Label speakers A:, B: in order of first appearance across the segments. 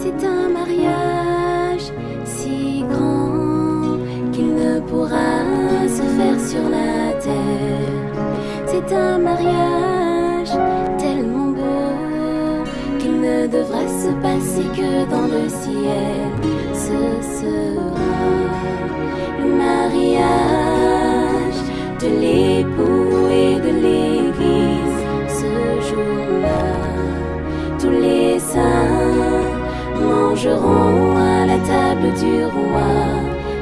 A: C'est un mariage si grand qu'il ne pourra se faire sur la terre. C'est un mariage tellement beau qu'il ne devra se passer que dans le ciel. Ce sera le mariage.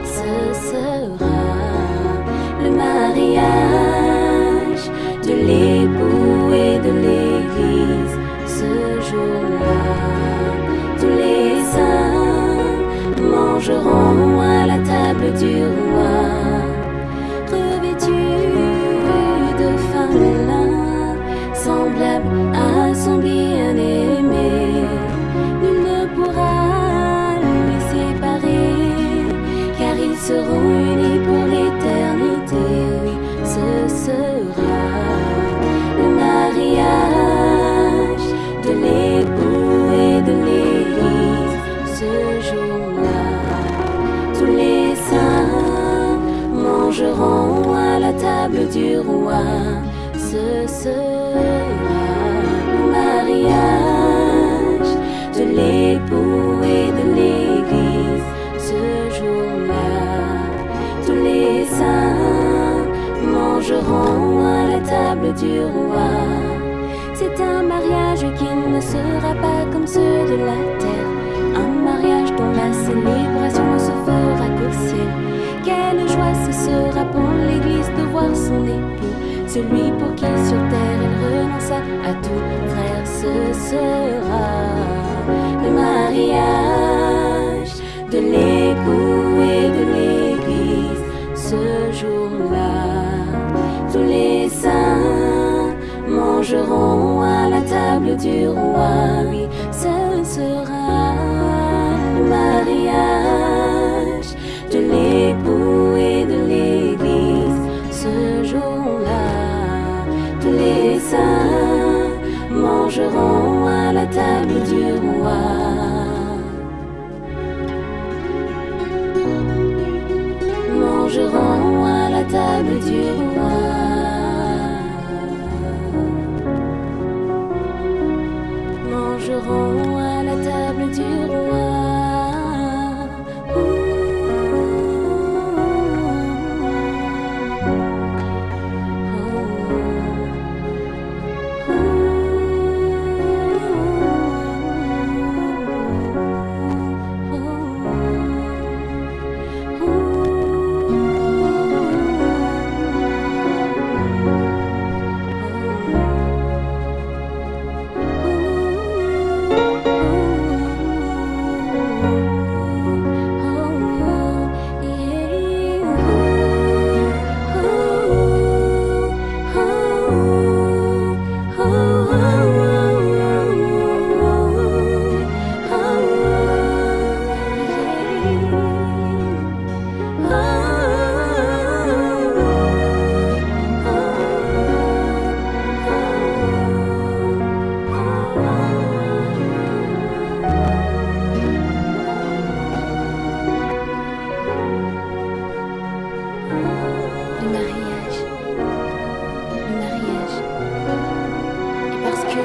A: Ce sera le mariage de l'époux et de l'église ce jour-là. Tous les saints mangeront mangeront à la table du roi. Ce sera le mariage de l'époux et de l'église ce jour-là. Tous les saints mangeront à la table du roi. C'est un mariage qui ne sera pas comme ceux de la terre. Un mariage dont la célébration se fera qu'au ciel. Quelle joie ce sera pour l'Église de voir son époux, celui pour qui sur terre elle renonça à tout. Frère, ce sera le mariage de l'époux et de l'Église ce jour-là. Tous les saints mangeront à la table du roi. Mangeront à la table du roi. mangeront à la table du roi.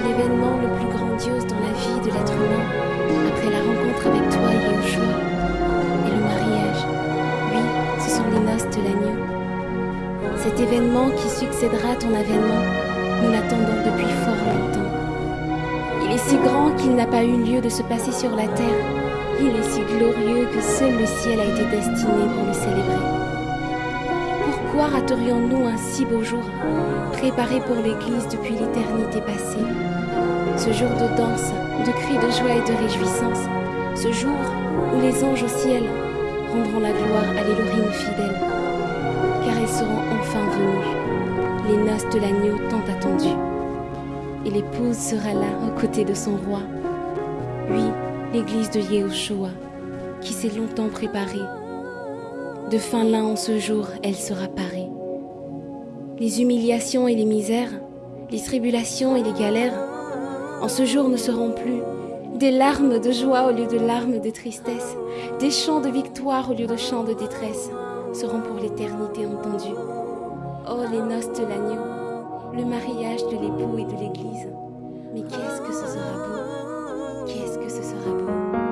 A: L'événement le plus grandiose dans la vie de l'être humain, après la rencontre avec toi, Yahushua, est le mariage. Oui, ce sont les noces de l'agneau. Cet événement qui succédera à ton avènement, nous l'attendons depuis fort longtemps. Il est si grand qu'il n'a pas eu lieu de se passer sur la terre. Il est si glorieux que seul le ciel a été destiné pour le célébrer. Pourquoi raterions-nous un si beau jour, préparé pour l'Église depuis l'éternité passée Ce jour de danse, de cris de joie et de réjouissance, ce jour où les anges au ciel rendront la gloire à l'Élohim fidèle, car elles seront enfin venues, les noces de l'agneau tant attendues. Et l'épouse sera là aux côtés de son roi. Oui, l'Église de Yehoshua, qui s'est longtemps préparée de fin lin en ce jour, elle sera parée. Les humiliations et les misères, les tribulations et les galères, en ce jour ne seront plus des larmes de joie au lieu de larmes de tristesse, des chants de victoire au lieu de chants de détresse, seront pour l'éternité entendus. Oh les noces de l'agneau, le mariage de l'époux et de l'église. Mais qu'est-ce que ce sera beau Qu'est-ce que ce sera beau